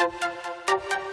Música